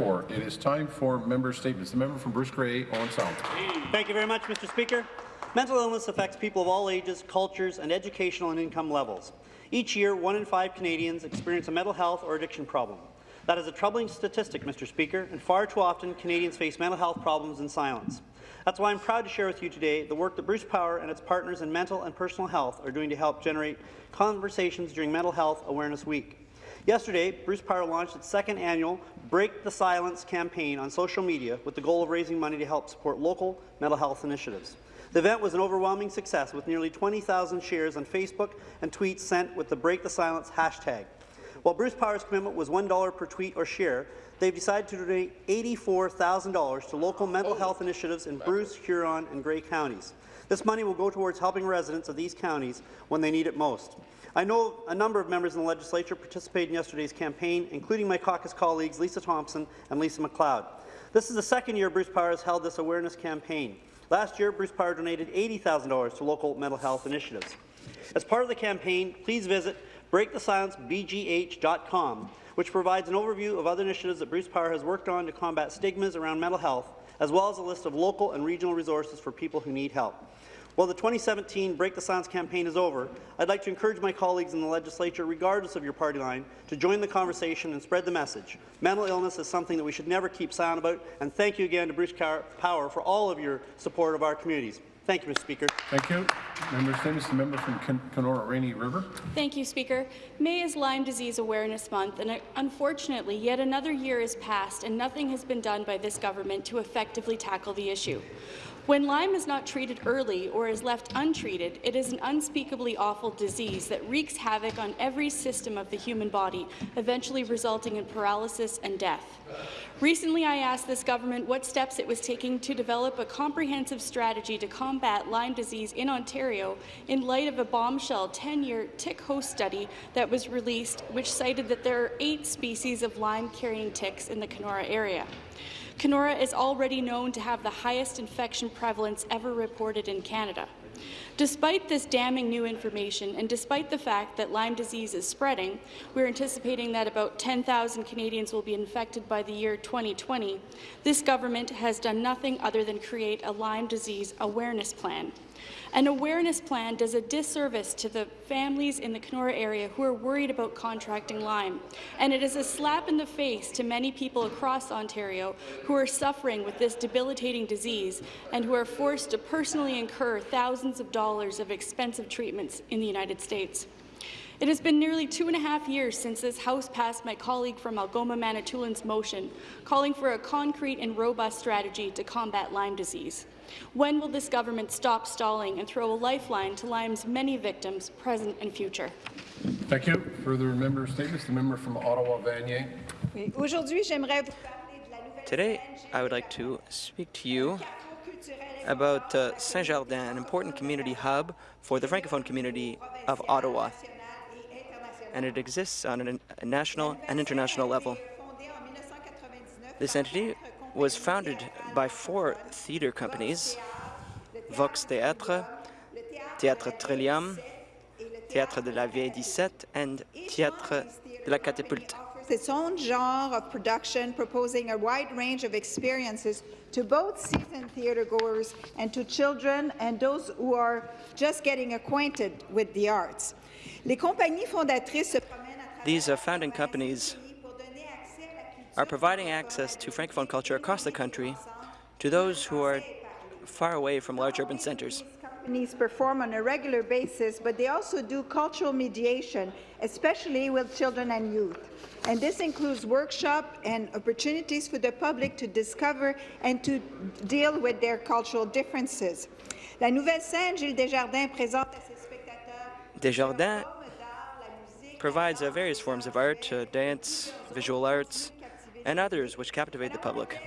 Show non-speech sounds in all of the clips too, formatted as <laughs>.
It is time for member statements. The member from Bruce Grey, Owen Sound. Thank you very much, Mr. Speaker. Mental illness affects people of all ages, cultures, and educational and income levels. Each year, one in five Canadians experience a mental health or addiction problem. That is a troubling statistic, Mr. Speaker, and far too often Canadians face mental health problems in silence. That's why I'm proud to share with you today the work that Bruce Power and its partners in mental and personal health are doing to help generate conversations during Mental Health Awareness Week. Yesterday, Bruce Power launched its second annual Break the Silence campaign on social media with the goal of raising money to help support local mental health initiatives. The event was an overwhelming success with nearly 20,000 shares on Facebook and tweets sent with the Break the Silence hashtag. While Bruce Power's commitment was $1 per tweet or share, they've decided to donate $84,000 to local mental oh. health initiatives in Bruce, Huron, and Grey counties. This money will go towards helping residents of these counties when they need it most. I know a number of members in the legislature participated in yesterday's campaign, including my caucus colleagues Lisa Thompson and Lisa MacLeod. This is the second year Bruce Power has held this awareness campaign. Last year, Bruce Power donated $80,000 to local mental health initiatives. As part of the campaign, please visit breakthesilencebgh.com, which provides an overview of other initiatives that Bruce Power has worked on to combat stigmas around mental health, as well as a list of local and regional resources for people who need help. While the 2017 Break the Silence campaign is over, I'd like to encourage my colleagues in the legislature, regardless of your party line, to join the conversation and spread the message. Mental illness is something that we should never keep silent about, and thank you again to Bruce Power for all of your support of our communities. Thank you, Mr. Speaker. Thank you. Member Statements, the member from Kenora Rainy River. Thank you, Speaker. May is Lyme Disease Awareness Month, and unfortunately, yet another year has passed and nothing has been done by this government to effectively tackle the issue. When Lyme is not treated early or is left untreated, it is an unspeakably awful disease that wreaks havoc on every system of the human body, eventually resulting in paralysis and death. Recently, I asked this government what steps it was taking to develop a comprehensive strategy to combat Lyme disease in Ontario in light of a bombshell 10-year tick host study that was released, which cited that there are eight species of Lyme-carrying ticks in the Kenora area. Kenora is already known to have the highest infection prevalence ever reported in Canada. Despite this damning new information, and despite the fact that Lyme disease is spreading, we're anticipating that about 10,000 Canadians will be infected by the year 2020, this government has done nothing other than create a Lyme disease awareness plan. An awareness plan does a disservice to the families in the Kenora area who are worried about contracting Lyme, and it is a slap in the face to many people across Ontario who are suffering with this debilitating disease and who are forced to personally incur thousands of dollars of expensive treatments in the United States. It has been nearly two and a half years since this House passed my colleague from Algoma Manitoulins motion, calling for a concrete and robust strategy to combat Lyme disease. When will this government stop stalling and throw a lifeline to Lyme's many victims, present and future? Thank you. Further member statements. The member from Ottawa-Vanier. Today, I would like to speak to you about uh, Saint-Jardin, an important community hub for the Francophone community of Ottawa, and it exists on a national and international level. This entity was founded by four theatre companies, Vox Théâtre, Théâtre Trillium, Théâtre de la Vieille 17, and Théâtre de la Catapulte. Its own genre of production, proposing a wide range of experiences to both seasoned theatre-goers and to children and those who are just getting acquainted with the arts. Les compagnies fondatrices These uh, founding companies are providing access to Francophone culture across the country to those who are far away from large urban centres. Companies perform on a regular basis, but they also do cultural mediation, especially with children and youth. And this includes workshops and opportunities for the public to discover and to deal with their cultural differences. La nouvelle scène Gilles Desjardins présente à ses spectateurs Desjardins provides uh, various forms of art, uh, dance, visual arts, and others which captivate the public.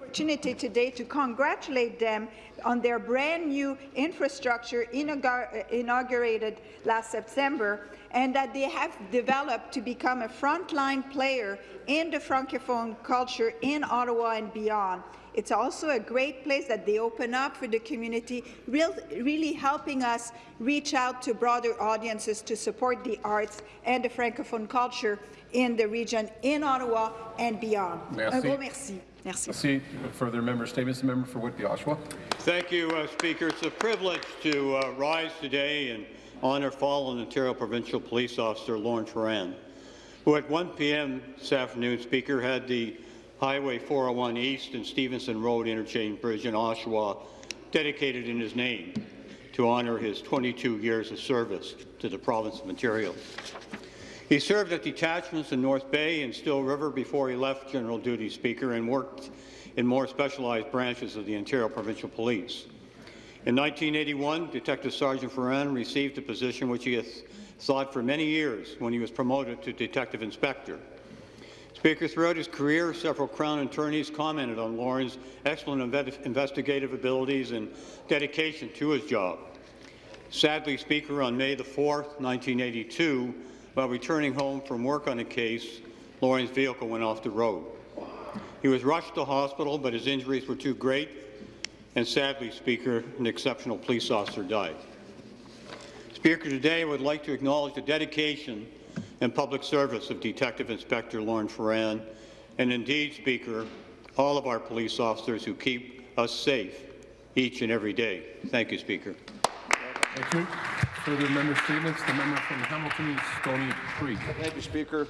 opportunity today to congratulate them on their brand-new infrastructure inaugurated last September and that they have developed to become a frontline player in the Francophone culture in Ottawa and beyond. It's also a great place that they open up for the community, real, really helping us reach out to broader audiences to support the arts and the Francophone culture in the region, in Ottawa and beyond. Merci. Un gros merci. Merci. See further member statements. The member for Whitby, Oshawa. Thank you, uh, Speaker. It's a privilege to uh, rise today and honour fallen Ontario Provincial Police Officer Lauren Ferran, who at 1 p.m. this afternoon, Speaker, had the Highway 401 East and Stevenson Road interchange bridge in Oshawa dedicated in his name to honour his 22 years of service to the province of Ontario. He served at detachments in North Bay and Still River before he left general duty, Speaker, and worked in more specialized branches of the Ontario Provincial Police. In 1981, Detective Sergeant Ferran received a position which he has sought for many years when he was promoted to Detective Inspector. Speaker, throughout his career, several Crown attorneys commented on Lauren's excellent investigative abilities and dedication to his job. Sadly, Speaker, on May 4, 1982, while returning home from work on a case, Lauren's vehicle went off the road. He was rushed to hospital, but his injuries were too great, and sadly, Speaker, an exceptional police officer died. Speaker, today I would like to acknowledge the dedication and public service of Detective Inspector Lauren Ferran, and indeed, Speaker, all of our police officers who keep us safe each and every day. Thank you, Speaker. Thank you. Further member statements. The member from Hamilton Stony Creek. Thank you, Speaker.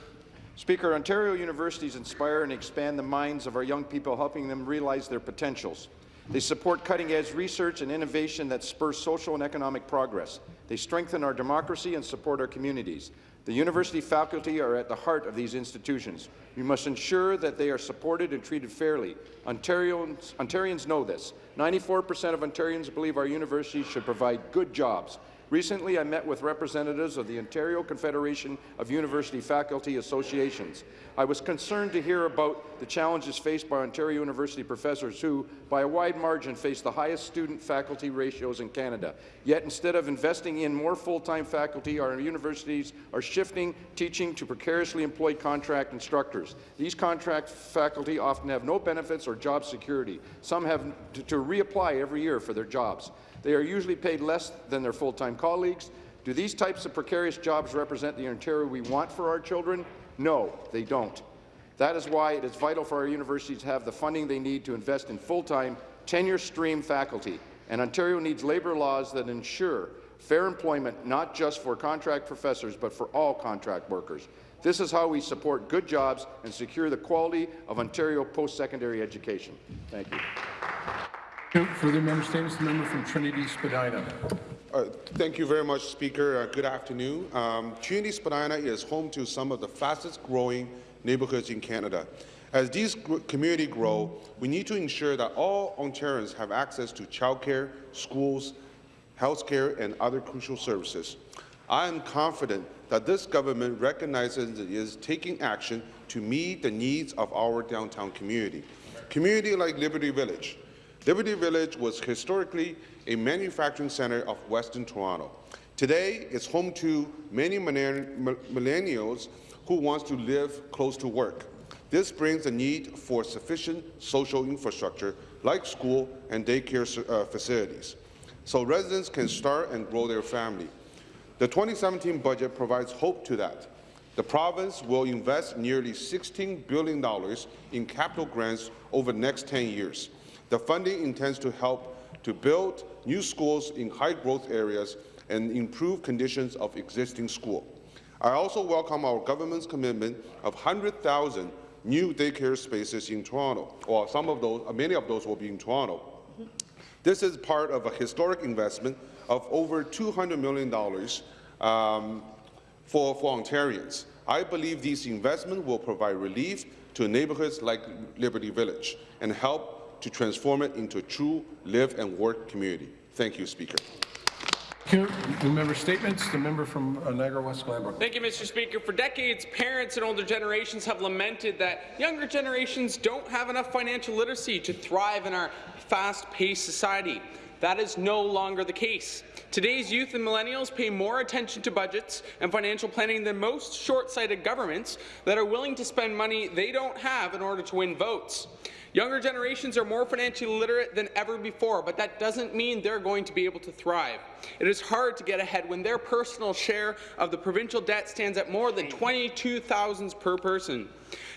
Speaker, Ontario universities inspire and expand the minds of our young people, helping them realize their potentials. They support cutting-edge research and innovation that spurs social and economic progress. They strengthen our democracy and support our communities. The university faculty are at the heart of these institutions. We must ensure that they are supported and treated fairly. Ontarians, Ontarians know this. 94% of Ontarians believe our universities should provide good jobs. Recently, I met with representatives of the Ontario Confederation of University Faculty Associations. I was concerned to hear about the challenges faced by Ontario University professors who, by a wide margin, face the highest student-faculty ratios in Canada. Yet, instead of investing in more full-time faculty, our universities are shifting teaching to precariously employed contract instructors. These contract faculty often have no benefits or job security. Some have to, reapply every year for their jobs. They are usually paid less than their full-time colleagues. Do these types of precarious jobs represent the Ontario we want for our children? No, they don't. That is why it is vital for our universities to have the funding they need to invest in full-time, tenure-stream faculty. And Ontario needs labour laws that ensure fair employment not just for contract professors, but for all contract workers. This is how we support good jobs and secure the quality of Ontario post-secondary education. Thank you. Further member statements. The member from Trinity Spadina. Uh, thank you very much, Speaker. Uh, good afternoon. Um, Trinity Spadina is home to some of the fastest growing neighbourhoods in Canada. As these communities grow, we need to ensure that all Ontarians have access to childcare, schools, health care, and other crucial services. I am confident that this government recognizes it is taking action to meet the needs of our downtown community. Community like Liberty Village, Liberty Village was historically a manufacturing centre of Western Toronto. Today, it's home to many millennials who want to live close to work. This brings a need for sufficient social infrastructure like school and daycare uh, facilities, so residents can start and grow their family. The 2017 budget provides hope to that. The province will invest nearly $16 billion in capital grants over the next 10 years. The funding intends to help to build new schools in high-growth areas and improve conditions of existing schools. I also welcome our government's commitment of 100,000 new daycare spaces in Toronto, or some of those, many of those will be in Toronto. This is part of a historic investment of over $200 million um, for, for Ontarians. I believe these investments will provide relief to neighbourhoods like Liberty Village and help to transform it into a true live and work community. Thank you, Speaker. Thank you. New member statements. The member from uh, Niagara West Glanbrook. Thank you, Mr. Speaker. For decades, parents and older generations have lamented that younger generations don't have enough financial literacy to thrive in our fast-paced society. That is no longer the case. Today's youth and millennials pay more attention to budgets and financial planning than most short-sighted governments that are willing to spend money they don't have in order to win votes. Younger generations are more financially literate than ever before, but that doesn't mean they're going to be able to thrive. It is hard to get ahead when their personal share of the provincial debt stands at more than 22,000 per person.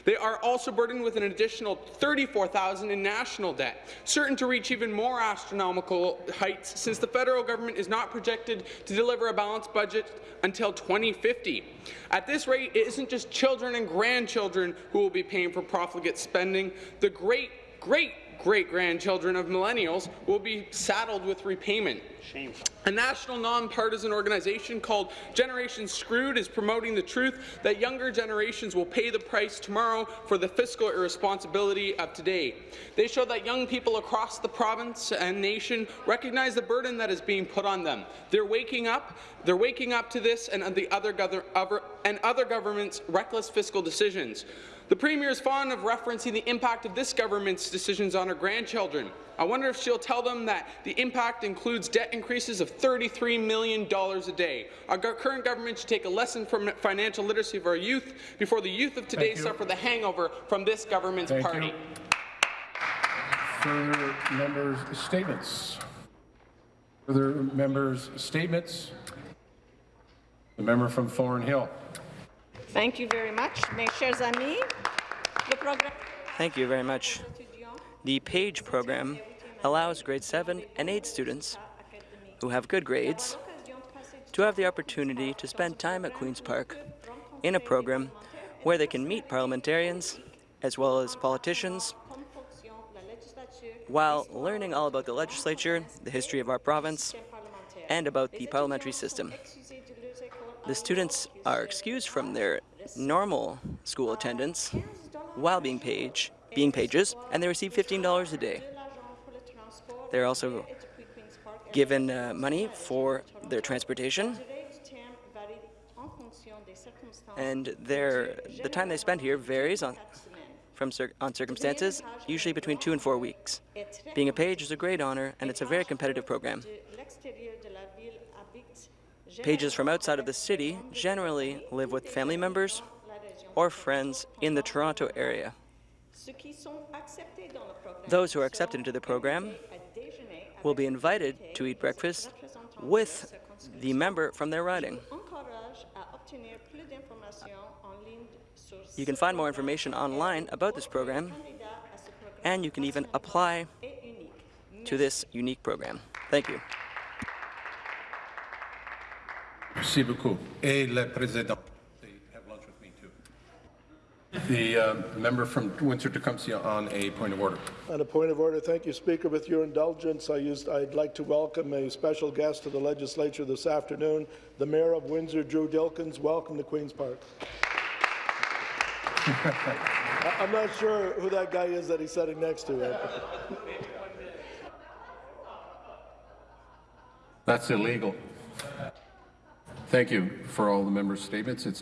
They are also burdened with an additional 34,000 in national debt, certain to reach even more astronomical heights since the federal government is not projected to deliver a balanced budget until 2050. At this rate, it isn't just children and grandchildren who will be paying for profligate spending. The great, great great-grandchildren of millennials will be saddled with repayment. Shameful. A national nonpartisan organization called Generation Screwed is promoting the truth that younger generations will pay the price tomorrow for the fiscal irresponsibility of today. They show that young people across the province and nation recognize the burden that is being put on them. They're waking up. They're waking up to this and the other, other and other governments' reckless fiscal decisions. The Premier is fond of referencing the impact of this government's decisions on her grandchildren. I wonder if she'll tell them that the impact includes debt increases of $33 million a day. Our current government should take a lesson from financial literacy of our youth before the youth of today suffer the hangover from this government's Thank party. You. Further members' statements. Further members' statements. The member from Thornhill. Thank you very much. Mes chers amis, le programme Thank you very much. The PAGE program allows grade 7 and 8 students who have good grades to have the opportunity to spend time at Queen's Park in a program where they can meet parliamentarians as well as politicians while learning all about the legislature, the history of our province, and about the parliamentary system. The students are excused from their normal school attendance while being page, being pages, and they receive $15 a day. They're also given uh, money for their transportation, and their, the time they spend here varies on, from cir on circumstances, usually between two and four weeks. Being a page is a great honor, and it's a very competitive program. Pages from outside of the city generally live with family members or friends in the Toronto area. Those who are accepted into the program will be invited to eat breakfast with the member from their riding. You can find more information online about this program, and you can even apply to this unique program. Thank you. Merci beaucoup. Et le président. They have lunch with me too. The uh, member from Windsor-Tecumseh on a point of order. On a point of order, thank you, Speaker. With your indulgence, I used, I'd like to welcome a special guest to the legislature this afternoon, the Mayor of Windsor, Drew Dilkens. Welcome to Queen's Park. <laughs> I'm not sure who that guy is that he's sitting next to. That's illegal. Thank you for all the members' statements. It's